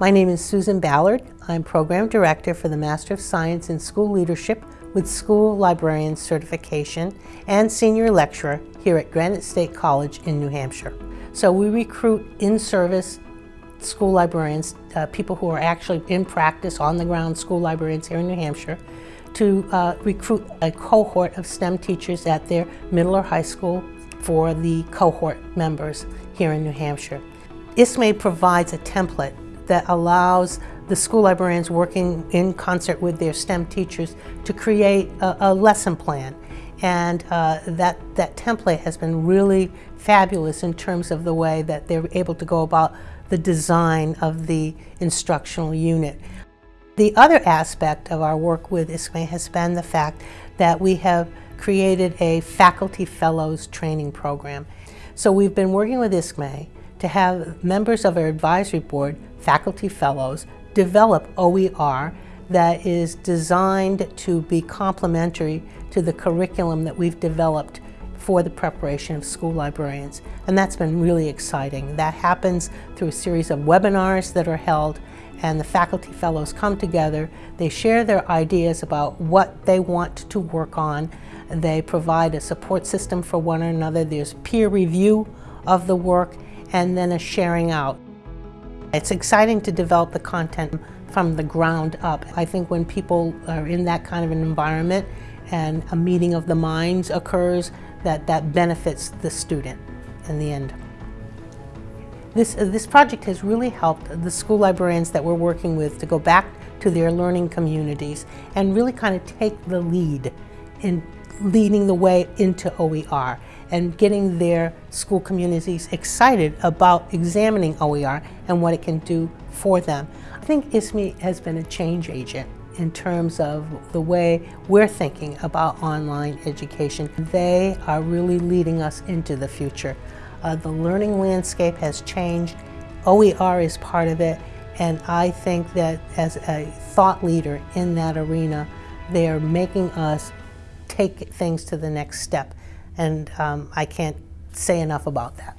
My name is Susan Ballard. I'm Program Director for the Master of Science in School Leadership with School Librarian Certification and Senior Lecturer here at Granite State College in New Hampshire. So we recruit in-service school librarians, uh, people who are actually in practice, on-the-ground school librarians here in New Hampshire, to uh, recruit a cohort of STEM teachers at their middle or high school for the cohort members here in New Hampshire. ISKME provides a template that allows the school librarians working in concert with their STEM teachers to create a, a lesson plan. And uh, that, that template has been really fabulous in terms of the way that they're able to go about the design of the instructional unit. The other aspect of our work with ISKME has been the fact that we have created a Faculty Fellows training program. So we've been working with ISKME to have members of our advisory board, faculty fellows, develop OER that is designed to be complementary to the curriculum that we've developed for the preparation of school librarians. And that's been really exciting. That happens through a series of webinars that are held and the faculty fellows come together, they share their ideas about what they want to work on, they provide a support system for one another, there's peer review of the work, and then a sharing out. It's exciting to develop the content from the ground up. I think when people are in that kind of an environment and a meeting of the minds occurs, that that benefits the student in the end. This, uh, this project has really helped the school librarians that we're working with to go back to their learning communities and really kind of take the lead in leading the way into OER and getting their school communities excited about examining OER and what it can do for them. I think ISKME has been a change agent in terms of the way we're thinking about online education. They are really leading us into the future. Uh, the learning landscape has changed. OER is part of it, and I think that as a thought leader in that arena, they are making us take things to the next step. And um, I can't say enough about that.